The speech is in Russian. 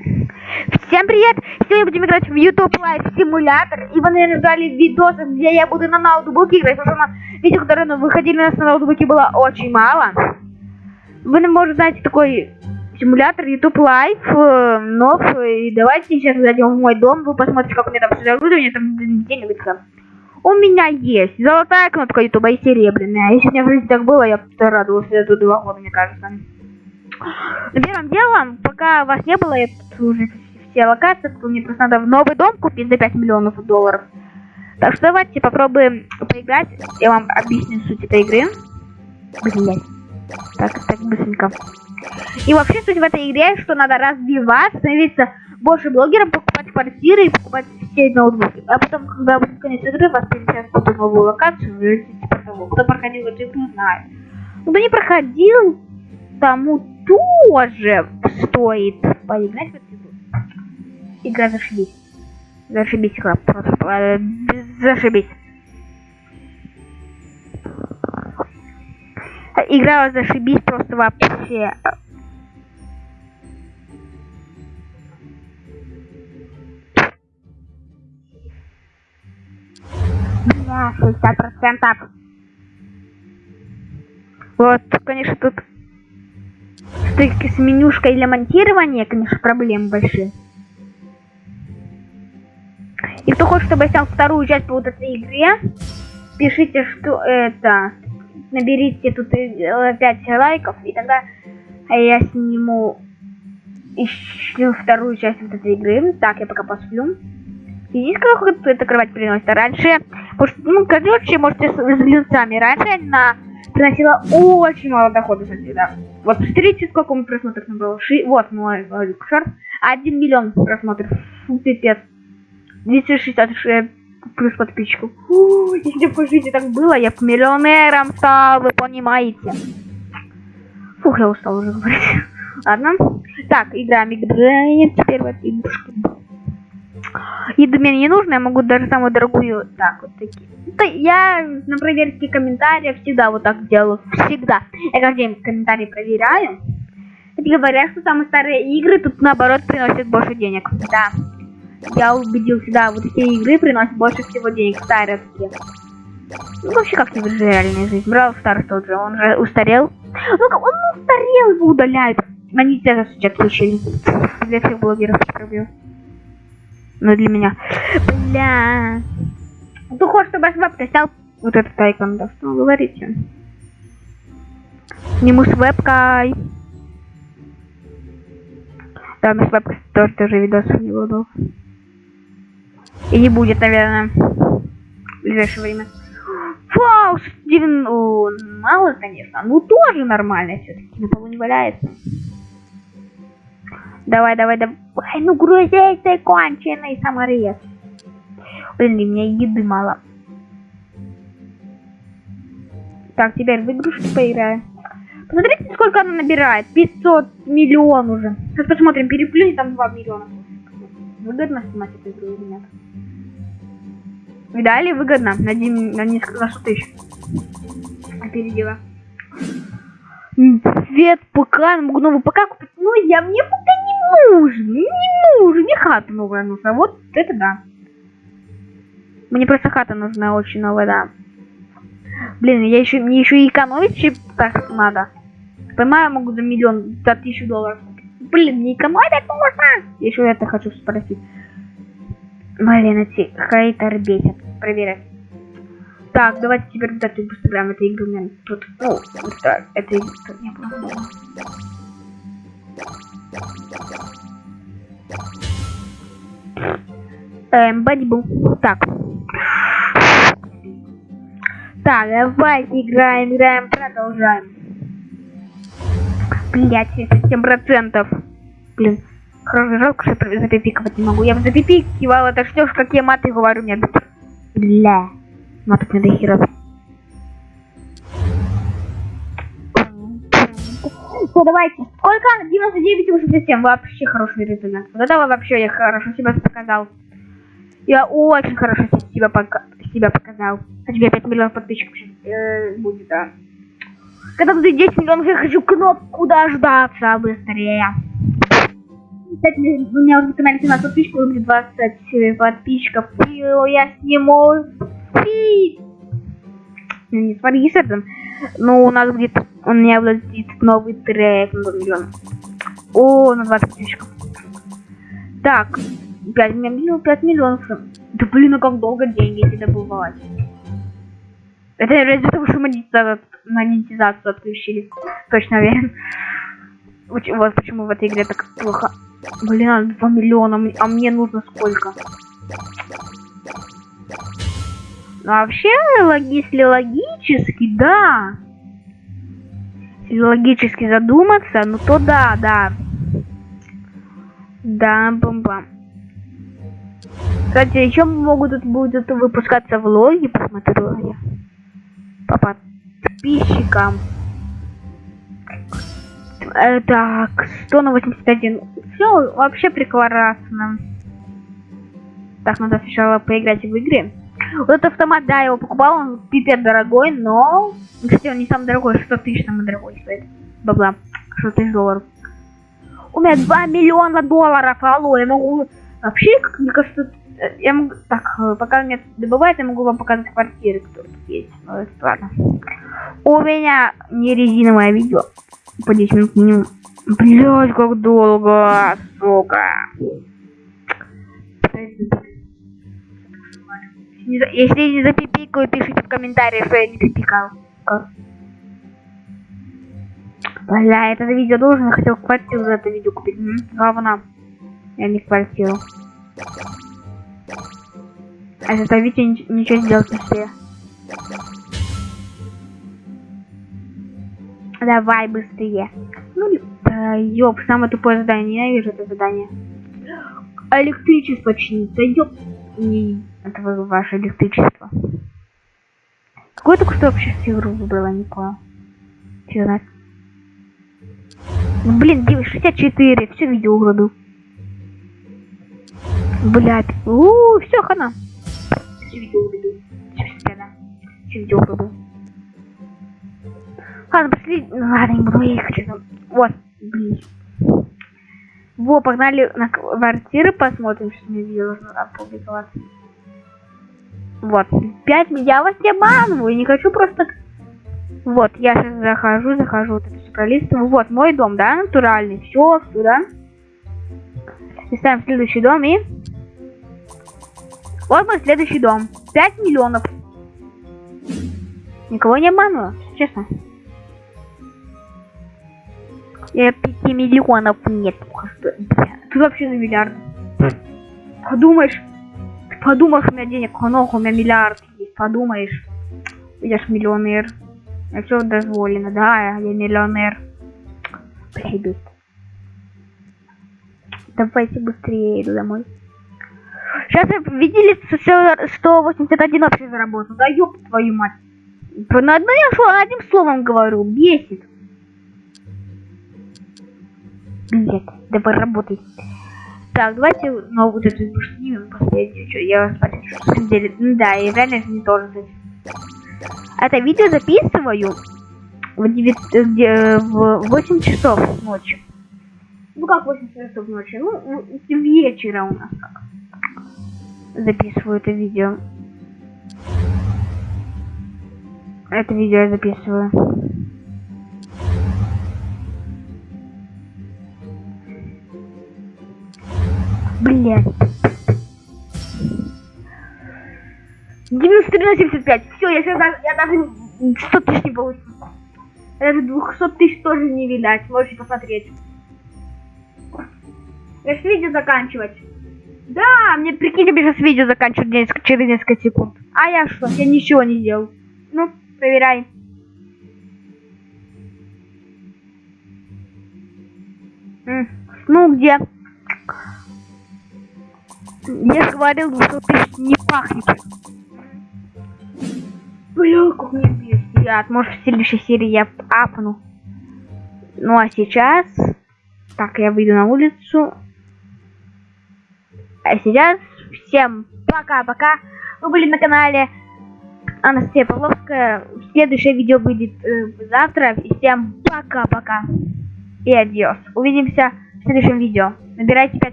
Всем привет! Сегодня будем играть в YouTube Live симулятор. И вы, наверное, ждали видосы, где я буду на ноутбуке играть, потому что видео, которые ну, выходили у нас на ноутбуке, было очень мало. Вы, может, знаете такой симулятор YouTube Live, э, нов. И давайте сейчас зайдем в мой дом, вы посмотрите, как у меня там все оборудование, там денег У меня есть золотая кнопка YouTube и серебряная. Если у меня в жизни так было, я радовался эту два года, мне кажется. Первым делом, пока вас не было, тут уже все локации, то мне просто надо в новый дом купить за 5 миллионов долларов. Так что давайте попробуем поиграть. Я вам объясню суть этой игры. Блять. Так, так, быстренько. И вообще суть в этой игре, что надо развиваться, становиться больше блогером, покупать квартиры и покупать все ноутбуки. А потом, когда будет конец игры, вас перенесет в новую локацию, или типа того. Кто проходил эту игру, знает. Кто не проходил, тому тоже стоит поиграть в эту игру. Игра зашибись. Зашибись игра, просто э, зашибись. Игра зашибись просто вообще. Да, 60 процентов. Вот, конечно, тут стыки с менюшкой для монтирования, конечно, проблемы большие. И кто хочет, чтобы я снял вторую часть по вот этой игре, пишите, что это... Наберите тут 5 лайков, и тогда я сниму еще вторую часть вот этой игры. Так, я пока посплю. Видите, как это открывать приносит? Раньше, может, ну, короче, можете взглянуть сами. Раньше на приносила очень мало дохода, кстати, да. Вот посмотрите, сколько мы просмотров набрал. Ши... Вот мой шорт. 1 миллион просмотров. Фу, пипец. 266 плюс подписчиков. Фу, если бы в жизни так было, я бы миллионером стал, вы понимаете. Фух, я устал уже говорить. Ладно. Так, играем. Теперь вот игрушки. Еду мне не нужно, я могу даже самую дорогую. Так, вот такие. Я на проверке комментариев всегда вот так делаю. Всегда. Я каждый день комментарии проверяю. И говорят, что самые старые игры тут наоборот приносят больше денег. Да. Я убедился, да, вот эти игры приносят больше всего денег, старые такие. Ну, вообще как не в реальной жизни. Брал Старс тот же, он же устарел. Ну, он устарел, его удаляют. Они тебя сейчас включили. Для всех блогеров пробил. Ну, для меня. Бля. Хочешь, чтобы я с вебкой стал вот этот айкон, да? Что вы говорите? Сниму с вебкой. Да, мы с вебкой тоже, тоже видосов не буду. И не будет, наверное, в ближайшее время. Вау, Стивен, О, мало, конечно. Ну, тоже нормально все-таки. На полу не валяется. Давай, давай, давай. Ну, грузись ты конченый саморез. Блин, у меня еды мало. Так, теперь в игрушки поиграем. Посмотрите, сколько она набирает. 500 миллион уже. Сейчас посмотрим, переплюнет там 2 миллиона. Выгодно снимать эту игру или нет? Видали? Выгодно. На, на несколько, на 100 тысяч. Опередила. Цвет ПК, могу новый ПК купить. Ну, я мне ПК не нужен. Не нужен. Мне хата новая нужна. Вот это да. Мне просто хата нужна очень новая, да. Блин, я еще, мне еще и экономить так надо. Понимаю, могу за миллион, за тысячу долларов. Блин, не экономить можно. Еще это хочу спросить. Блин, эти хейтеры бесят. Проверять. Так, давайте теперь вот эту поставляем. Это игру мне тут. Ну, это, это тут не было. Эм, бадибу. Так. Так, давайте играем, играем, продолжаем. Блять, 7 процентов. Блин, хорошо, жалко, что я запипиковать не могу. Я бы запипикивала, это что ж, какие маты говорю мне. Бля. Маток не до хера. Давайте. Сколько? 99,87. Вообще хороший результат. Вот это вообще я хорошо себя показал. Я очень хорошо себя, пока себя показал. А тебе 5 миллионов подписчиков сейчас э, будет, да. Когда будет 10 миллионов, я хочу кнопку дождаться быстрее. кстати, у меня уже на канале 17 подписчиков, у меня 20 подписчиков. И я сниму фит. Ну, не с этим. Ну, у нас где-то, у меня влазит новый трек. О, на 20 подписчиков. Так, 5 миллионов, 5 миллионов. Да блин, ну как долго деньги эти добывать. Это ради того, что монетизацию, монетизацию отключили. Точно уверен. Вот почему в этой игре так плохо. Блин, 2 миллиона, а мне нужно сколько? Ну, вообще, если логически, да. Если логически задуматься, ну то да, да. Да, бомба. Кстати, еще могут будут выпускаться влоги, посмотрю я. По подписчикам. Э, так, 100 на 81. Все вообще прекрасно. Так, надо сначала поиграть в игре. Вот этот автомат, да, я его покупал, он пипец дорогой, но... Кстати, он не самый дорогой, 100 тысяч самый дорогой стоит. Бабла, 100 тысяч долларов. У меня 2 миллиона долларов, алло, я могу... Вообще, как мне кажется, э, я могу... Так, э, пока мне добывает, я могу вам показать квартиры, которые тут есть. Ну, это ладно. У меня не резиновое видео. По 10 минут минимум. Блять, как долго, сука. Если не запипикаю, пишите в комментариях, что я не запикал. Бля, это видео должен, я хотел квартиру за это видео купить. Говна. Я не квартиру. А за это видео ничего сделать не. Давай быстрее. Ну, да, ёб, самое тупое задание. Ненавижу это задание. Электричество чинится, ёб. Не, это ваше электричество. Какой только что вообще игру выбрала, не понял. Чё. Ну, блин, 964, все видео угробил. Блять. У, все, хана. Все видео угробил. Все, все угробил. Ладно, пошли. Ну, ладно, не буду ехать. Вот, блин. Во, погнали на квартиры посмотрим, что мне видео должно опубликоваться. Вот. 5 я вас не обманываю, не хочу просто... Вот, я сейчас захожу, захожу, вот это все пролистываю. Вот, мой дом, да, натуральный. Все, сюда. И ставим следующий дом и... Вот мой следующий дом. 5 миллионов. Никого не обманываю, честно. Я 5 миллионов нет. Тут вообще на миллиард. Подумаешь, подумаешь, у меня денег много, у меня миллиард есть, подумаешь. Я ж миллионер. Я все дозволено, да, я миллионер. Прибит. Давайте быстрее иду домой. Сейчас видели 181 вообще заработал. Да ёб твою мать. На одно я что, одним словом говорю, бесит. Нет, давай работай. Так, давайте ну, вот эту снимем последнюю. Что, я вас смотрю, деле. Да, и реально не тоже. Это видео записываю в, 9, где, в 8 часов ночи. Ну как 8 часов ночи? Ну, вечера у нас как. Записываю это видео. Это видео я записываю. Блять. 93 на 75. Все, я сейчас даже, я даже 100 тысяч не получу. Даже 200 тысяч тоже не видать. Можете посмотреть. Я сейчас видео заканчивать. Да, мне прикиньте, мне сейчас видео заканчивать через несколько секунд. А я что? Я ничего не делал. Ну, проверяй. Ну, где? Я говорил, что ты не пахнет. Бля, как мне бесит. Может, в следующей серии я апну. Ну, а сейчас... Так, я выйду на улицу. А сейчас всем пока-пока. Вы были на канале Анастасия Павловская. Следующее видео будет э, завтра. И всем пока-пока. И адьос. Увидимся в следующем видео. Набирайте 5